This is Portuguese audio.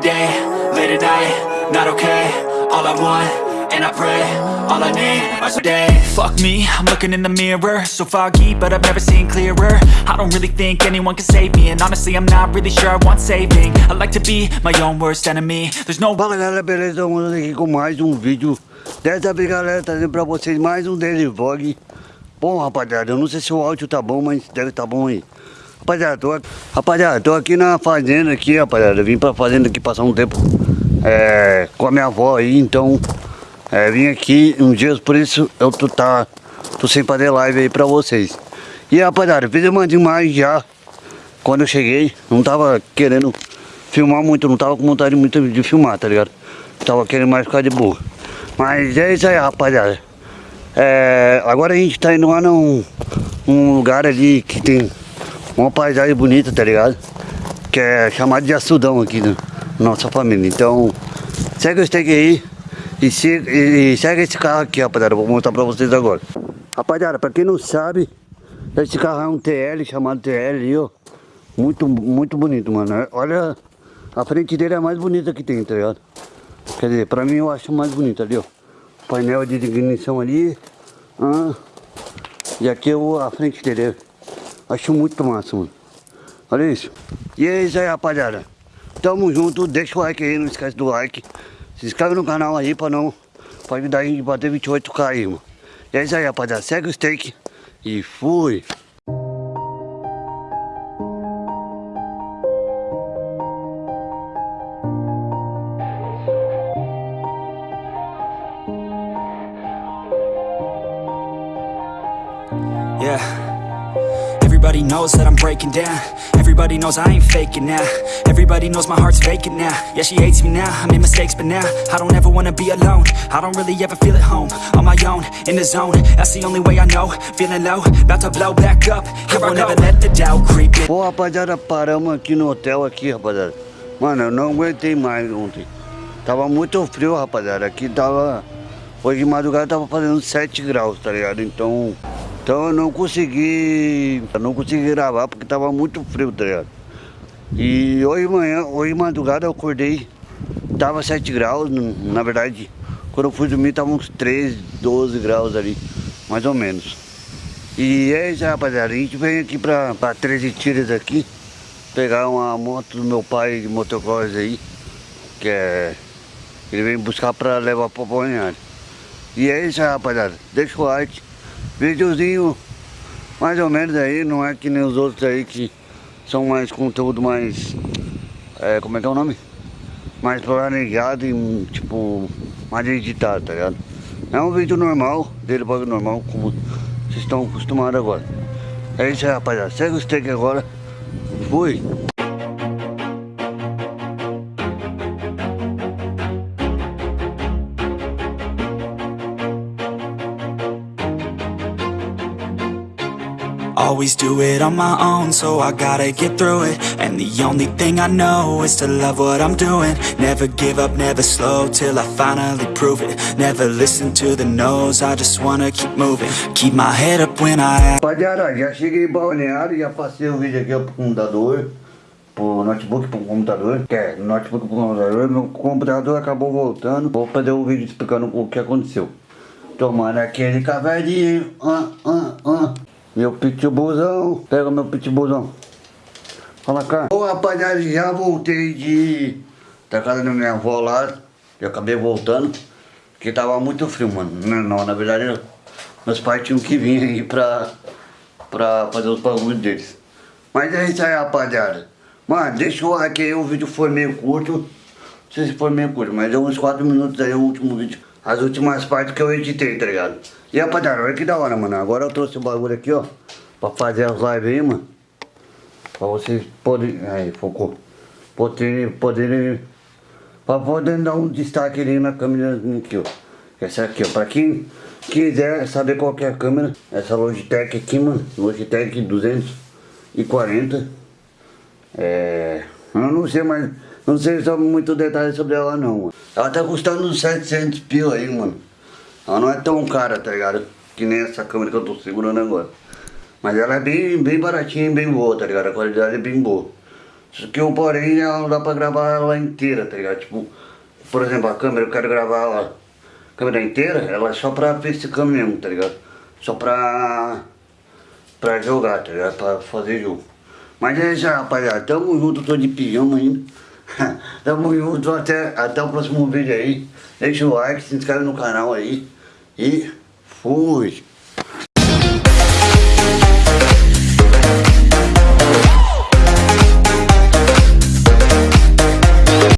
Day, late at night, not okay All I want, and I pray All I need are some day Fuck me, I'm looking in the mirror So foggy, but I've never seen clearer. I don't really think anyone can save me And honestly, I'm not really sure I want saving. I like to be my own worst enemy. There's no Fala galera, beleza? Vamos aqui com mais um vídeo. Dessa vez galera, trazendo pra vocês mais um Daily Vlog. Bom rapaziada, eu não sei se o áudio tá bom, mas deve tá bom aí Rapaziada, tô, rapaziada, tô aqui na fazenda aqui, rapaziada. Vim pra fazenda aqui passar um tempo é, com a minha avó aí, então é, Vim aqui uns dias, por isso eu tô, tá, tô sem fazer live aí pra vocês. E rapaziada, fiz uma demais já Quando eu cheguei, não tava querendo filmar muito, não tava com vontade muito de filmar, tá ligado? Tava querendo mais ficar de boa. Mas é isso aí, rapaziada. É, Agora a gente tá indo lá num, num lugar ali que tem uma paisagem bonita, tá ligado? Que é chamado de Açudão aqui na nossa família. Então, segue o steak aí e, se, e, e segue esse carro aqui, rapaziada. Vou mostrar pra vocês agora. Rapaziada, pra quem não sabe, esse carro é um TL, chamado TL ali, ó. Muito, muito bonito, mano. Olha, a frente dele é a mais bonita que tem, tá ligado? Quer dizer, pra mim eu acho mais bonito ali, ó. Painel de ignição ali. Ah, e aqui é a frente dele. Acho muito massa, mano. Olha isso. E é isso aí, rapaziada. Tamo junto. Deixa o like aí, não esquece do like. Se inscreve no canal aí pra não... Pra ajudar a gente a bater 28k aí, mano. E é isso aí, rapaziada. Segue o steak. E fui. Yeah. Everybody knows that I'm breaking down. Everybody knows I ain't faking now. Everybody knows my heart's vacant now. Yeah, she hates me now. I made mistakes, but now I don't ever wanna be alone. I don't really ever feel at home. On my own, in the zone. That's the only way I know. Feeling low, about to blow back up. Here I never let the doubt creep in. Pô, rapaziada, paramos aqui no hotel aqui, rapaziada. Mano, eu não aguentei mais ontem. Tava muito frio, rapaziada. Aqui tava... Hoje de madrugada tava fazendo 7 graus, tá ligado? Então... Então eu não consegui, não consegui gravar porque tava muito frio, tá ligado? E hoje manhã, hoje madrugada eu acordei, tava 7 graus, na verdade, quando eu fui dormir tava uns 13, 12 graus ali, mais ou menos. E é isso rapaziada, a gente vem aqui pra, pra 13 tiras aqui, pegar uma moto do meu pai de motocross aí, que é, ele vem buscar pra levar pra Balneário. E é isso rapaziada, deixa o like. Videozinho mais ou menos aí, não é que nem os outros aí que são mais conteúdo mais... É, como é que é o nome? Mais planejado e tipo, mais editado, tá ligado? É um vídeo normal, dele bagulho normal, como vocês estão acostumados agora. É isso aí rapaziada, segue o steak agora. Fui! Always do it on my own, so I gotta get through it. And the only thing I know is to love what I'm doing. Never give up, never slow, till I finally prove it. Never listen to the no's, I just wanna keep moving. Keep my head up when I... Rapaziada, já cheguei em Balneário, já passei o vídeo aqui pro computador Pro notebook, pro computador. Que é, notebook pro computador Meu computador acabou voltando. Vou fazer um vídeo explicando o que aconteceu. Tomando aquele cafezinho ah, ah, ah. Meu pitbullzão. Pega meu pitbullzão. Fala cá. Ô rapaziada, já voltei de... Da casa da minha avó lá. Eu acabei voltando. Porque tava muito frio, mano. Não, não na verdade, meus pais tinham que vir aí pra... Pra fazer os bagulhos deles. Mas é isso aí, rapaziada. Mano, deixa o like aí, o vídeo foi meio curto. Não sei se foi meio curto, mas deu uns 4 minutos aí o último vídeo. As últimas partes que eu editei, tá ligado? E rapaziada, olha que da hora, mano. Agora eu trouxe o bagulho aqui, ó. Pra fazer as lives aí, mano. Pra vocês poderem... Aí, focou. Poderem... poderem pra poder dar um destaque ali na câmera aqui, ó. Essa aqui, ó. Pra quem quiser saber qual é a câmera. Essa Logitech aqui, mano. Logitech 240. É... Eu não sei mais... Não sei sobre muito detalhe sobre ela não. Ela tá custando uns 700 pila aí, mano. Ela não é tão cara, tá ligado? Que nem essa câmera que eu tô segurando agora. Mas ela é bem, bem baratinha e bem boa, tá ligado? A qualidade é bem boa. Só que o porém ela não dá pra gravar ela inteira, tá ligado? Tipo, por exemplo, a câmera, eu quero gravar ela, a câmera inteira, ela é só pra facecam mesmo, tá ligado? Só pra, pra jogar, tá ligado? Pra fazer jogo. Mas é isso rapaziada. Tamo junto, tô de pijama ainda. Tamo junto até, até o próximo vídeo aí. Deixa o like, se inscreve no canal aí. E fui!